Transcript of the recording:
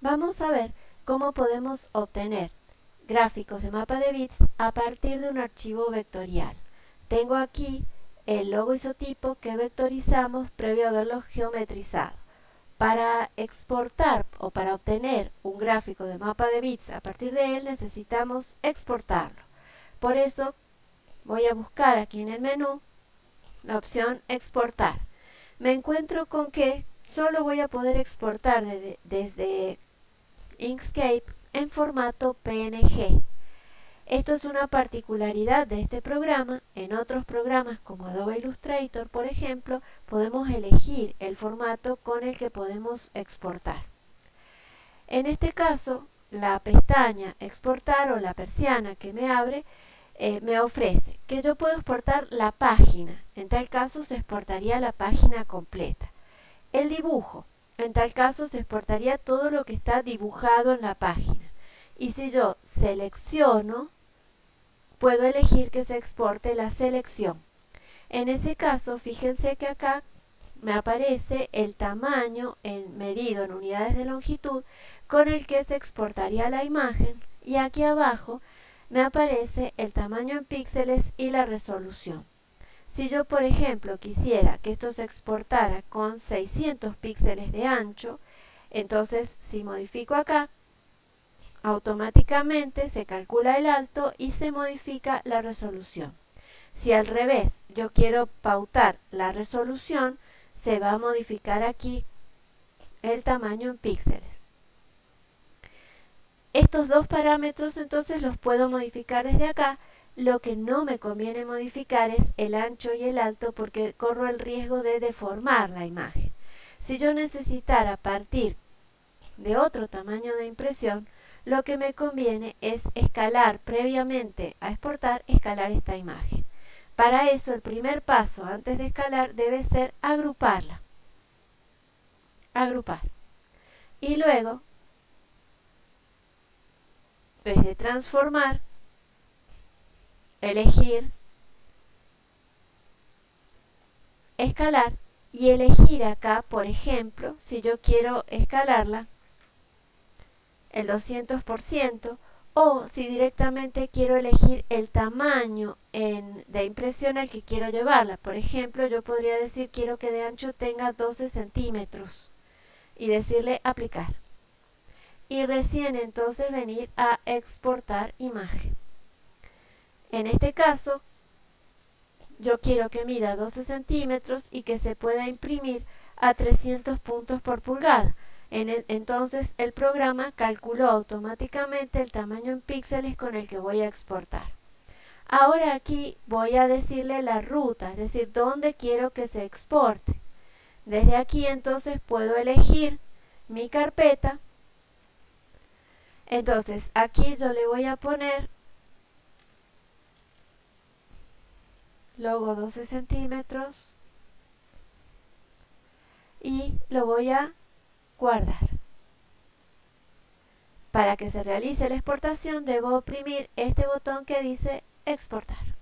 Vamos a ver cómo podemos obtener gráficos de mapa de bits a partir de un archivo vectorial. Tengo aquí el logo isotipo que vectorizamos previo a haberlo geometrizado. Para exportar o para obtener un gráfico de mapa de bits a partir de él necesitamos exportarlo. Por eso voy a buscar aquí en el menú la opción exportar. Me encuentro con que solo voy a poder exportar desde Inkscape en formato PNG. Esto es una particularidad de este programa. En otros programas como Adobe Illustrator, por ejemplo, podemos elegir el formato con el que podemos exportar. En este caso, la pestaña exportar o la persiana que me abre eh, me ofrece que yo puedo exportar la página. En tal caso se exportaría la página completa. El dibujo. En tal caso se exportaría todo lo que está dibujado en la página. Y si yo selecciono, puedo elegir que se exporte la selección. En ese caso, fíjense que acá me aparece el tamaño en, medido en unidades de longitud con el que se exportaría la imagen y aquí abajo me aparece el tamaño en píxeles y la resolución. Si yo, por ejemplo, quisiera que esto se exportara con 600 píxeles de ancho, entonces si modifico acá, automáticamente se calcula el alto y se modifica la resolución. Si al revés yo quiero pautar la resolución, se va a modificar aquí el tamaño en píxeles. Estos dos parámetros entonces los puedo modificar desde acá. Lo que no me conviene modificar es el ancho y el alto porque corro el riesgo de deformar la imagen. Si yo necesitara partir de otro tamaño de impresión, lo que me conviene es escalar previamente a exportar, escalar esta imagen. Para eso el primer paso antes de escalar debe ser agruparla. Agrupar. Y luego de transformar, elegir, escalar y elegir acá, por ejemplo, si yo quiero escalarla, el 200%, o si directamente quiero elegir el tamaño de impresión al que quiero llevarla. Por ejemplo, yo podría decir quiero que de ancho tenga 12 centímetros y decirle aplicar y recién entonces venir a exportar imagen. En este caso, yo quiero que mida 12 centímetros y que se pueda imprimir a 300 puntos por pulgada. entonces el programa calculó automáticamente el tamaño en píxeles con el que voy a exportar. Ahora aquí voy a decirle la ruta, es decir, dónde quiero que se exporte. Desde aquí entonces puedo elegir mi carpeta entonces, aquí yo le voy a poner logo 12 centímetros y lo voy a guardar. Para que se realice la exportación debo oprimir este botón que dice exportar.